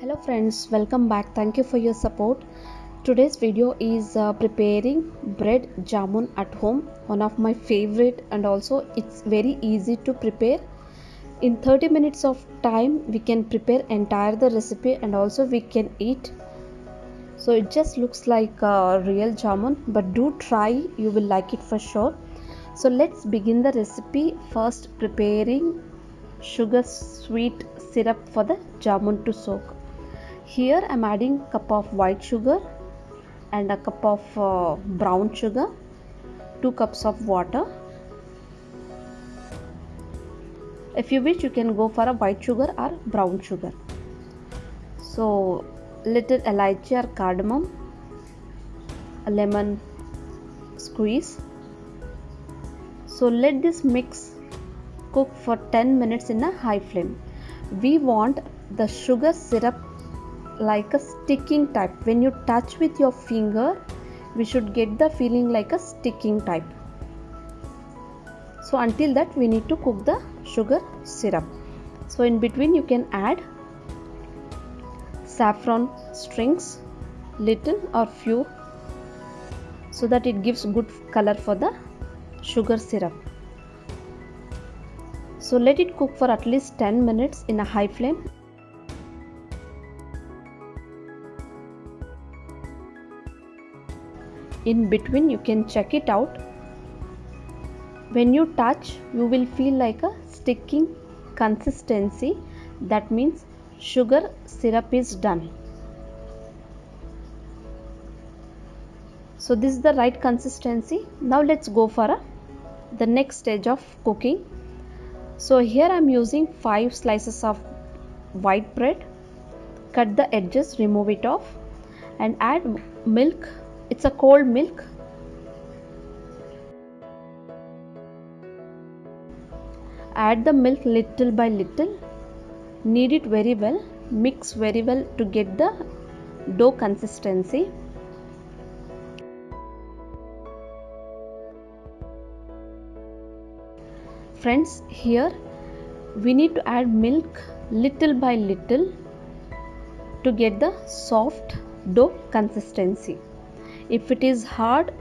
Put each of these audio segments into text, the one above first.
hello friends welcome back. Thank you for your support. Today's video is uh, preparing bread jamun at home one of my favorite and also it's very easy to prepare. In 30 minutes of time we can prepare entire the recipe and also we can eat. So it just looks like a real jamun but do try you will like it for sure. So let's begin the recipe. First preparing sugar sweet syrup for the jamun to soak here i'm adding a cup of white sugar and a cup of uh, brown sugar 2 cups of water. If you wish you can go for a white sugar or brown sugar. So little elaichi or cardamom a lemon squeeze. So let this mix cook for 10 minutes in a high flame. We want the sugar syrup like a sticking type. When you touch with your finger we should get the feeling like a sticking type. So until that we need to cook the sugar syrup. So in between you can add saffron strings little or few so that it gives good color for the sugar syrup. So let it cook for at least 10 minutes in a high flame in between you can check it out. When you touch you will feel like a sticking consistency. That means sugar syrup is done. So this is the right consistency. Now let's go for a, the next stage of cooking. So here i'm using 5 slices of white bread. Cut the edges remove it off and add milk it's a cold milk. Add the milk little by little. Knead it very well. Mix very well to get the dough consistency. Friends here we need to add milk little by little to get the soft dough consistency if it is hard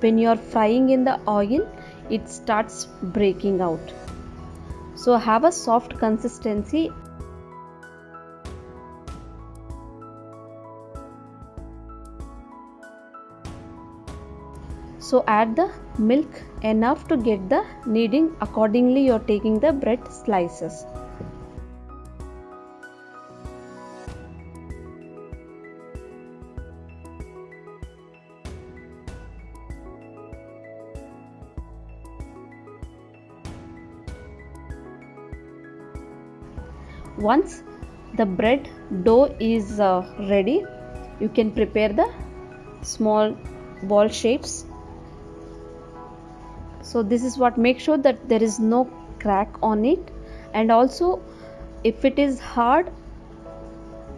when you are frying in the oil it starts breaking out. So have a soft consistency. So add the milk enough to get the kneading accordingly. You're taking the bread slices once the bread dough is uh, ready you can prepare the small ball shapes. So this is what make sure that there is no crack on it. And also if it is hard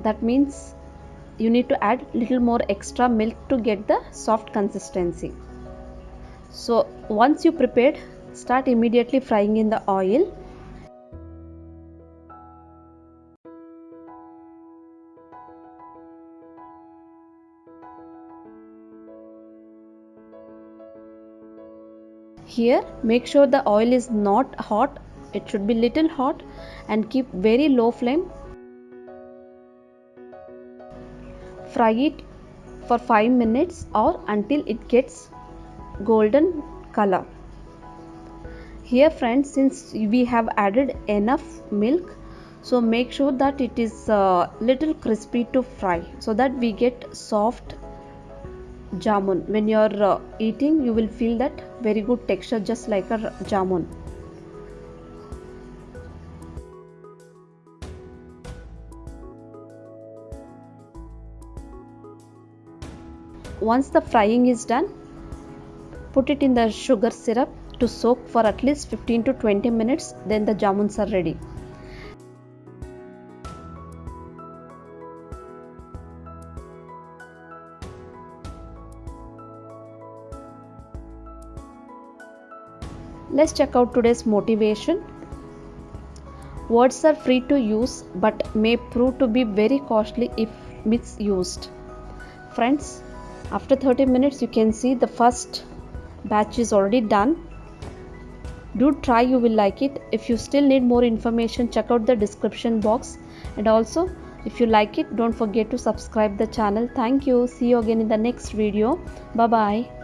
that means you need to add little more extra milk to get the soft consistency. So once you prepared start immediately frying in the oil here make sure the oil is not hot. It should be little hot and keep very low flame. Fry it for 5 minutes or until it gets golden color. Here friends since we have added enough milk so make sure that it is uh, little crispy to fry so that we get soft jamun when you are uh, eating you will feel that very good texture just like a jamun once the frying is done put it in the sugar syrup to soak for at least 15 to 20 minutes then the jamuns are ready let's check out today's motivation Words are free to use but may prove to be very costly if misused. Friends, after 30 minutes you can see the first batch is already done. Do try you will like it. If you still need more information check out the description box and also if you like it don't forget to subscribe the channel. Thank you. See you again in the next video. Bye bye.